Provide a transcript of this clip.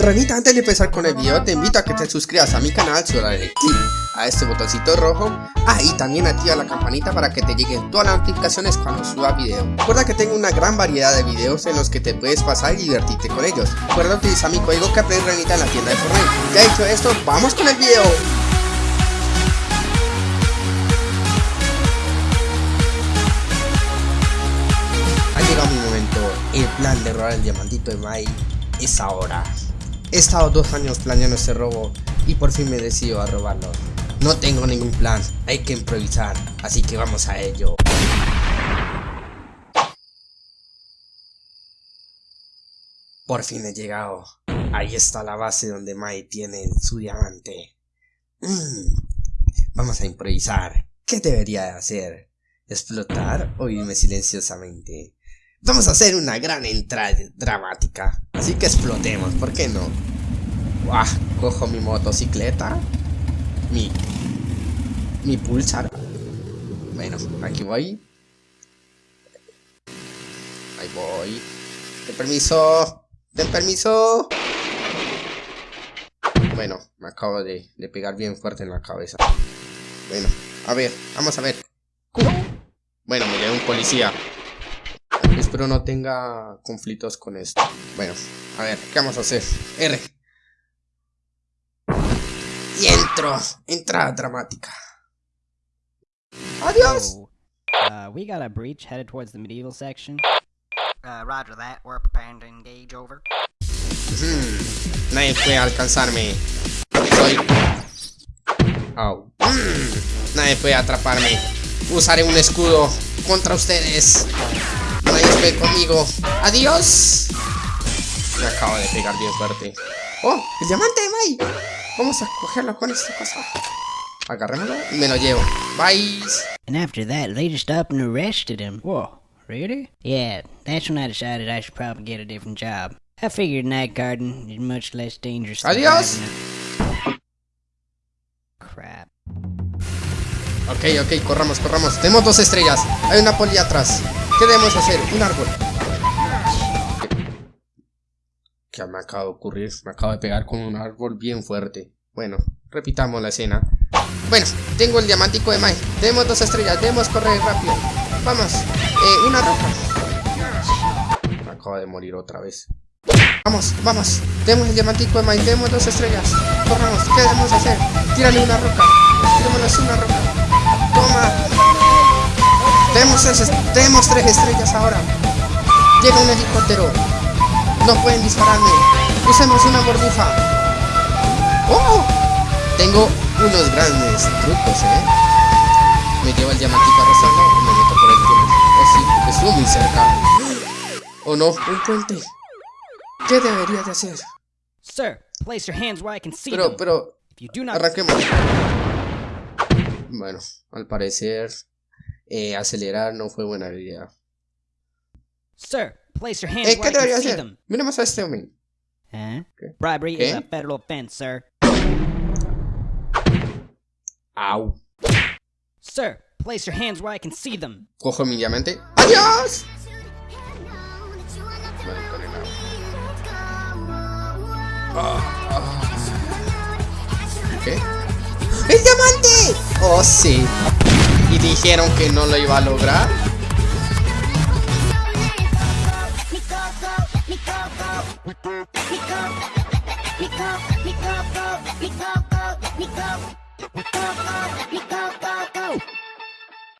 Ranita, antes de empezar con el video, te invito a que te suscribas a mi canal, solo el clic a este botoncito rojo. Ah, y también activa la campanita para que te lleguen todas las notificaciones cuando suba video. Recuerda que tengo una gran variedad de videos en los que te puedes pasar y divertirte con ellos. Recuerda utilizar mi código que Ranita en la tienda de Fortnite. Ya dicho esto, ¡vamos con el video! Ha llegado mi momento, el plan de robar el diamantito de Mai es ahora. He estado dos años planeando este robo y por fin me decido a robarlo. No tengo ningún plan, hay que improvisar, así que vamos a ello. Por fin he llegado. Ahí está la base donde Mai tiene su diamante. Mm. Vamos a improvisar. ¿Qué debería hacer? ¿Explotar o irme silenciosamente? Vamos a hacer una gran entrada dramática. Así que explotemos, ¿por qué no? Uah, cojo mi motocicleta. Mi... Mi pulsar. Bueno, aquí voy. Ahí voy. Ten permiso. Ten permiso. Bueno, me acabo de, de pegar bien fuerte en la cabeza. Bueno, a ver, vamos a ver. Bueno, me llegó un policía. Espero no tenga conflictos con esto. Bueno, a ver, ¿qué vamos a hacer? R. Y entro. Entrada dramática. Adiós. So, uh, we got a breach headed towards the medieval section. Uh, roger that. We're preparing to engage over. Mm, nadie puede alcanzarme. Soy... Au. Mm, nadie puede atraparme. Usaré un escudo contra ustedes. Puede conmigo. Adiós. Me acabo de pegar bien fuerte. ¡Oh! ¡El diamante de Mai! Vamos a cogerlo con esta cosa. Agarrémoslo y me lo llevo. Bye. And after that, they just up and arrested him. Whoa, really? Yeah, that's when I decided I should probably get a different job. I figured night guarding is much less dangerous than Adiós. Crap. Ok, ok, corramos, corramos. Tenemos dos estrellas. Hay una poli atrás. ¿Qué debemos hacer? Un árbol. ¿Qué me acaba de ocurrir? Me acabo de pegar con un árbol bien fuerte. Bueno, repitamos la escena. Bueno, tengo el diamantico de Mai. Tenemos dos estrellas. Debemos correr rápido. Vamos. Eh, una roca. Me acabo de morir otra vez. Vamos, vamos. Tenemos el diamantico de Mai. Tenemos dos estrellas. Corramos. ¿Qué debemos hacer? Tírale una roca. Tirémonos una roca. Tenemos, tres- tenemos tres estrellas ahora. Llega un helicóptero. No pueden dispararme. Usemos una burbuja. ¡Oh! Tengo unos grandes trucos, ¿eh? Me llevo el diamantito arrastrando y me meto por el túnel. Oh, sí, estuvo muy cerca. ¿O no? Un puente. ¿Qué debería de hacer? Sir, place your hands where I can see Pero, pero, Arranquemos. Bueno, al parecer eh, acelerar no fue buena idea. Sir, place your hands Eh, where ¿Qué I can debería see hacer? them. Miremos a este hombre. Huh? ¿Qué? Bribery ¿Qué? is a federal offense, sir. Au. Sir, place your hands where I can see them. Cojo mi diamante. ¡Adiós! Ah, ah. ¿Qué? ¡El diamante! ¡Oh, sí! ¿Y dijeron que no lo iba a lograr?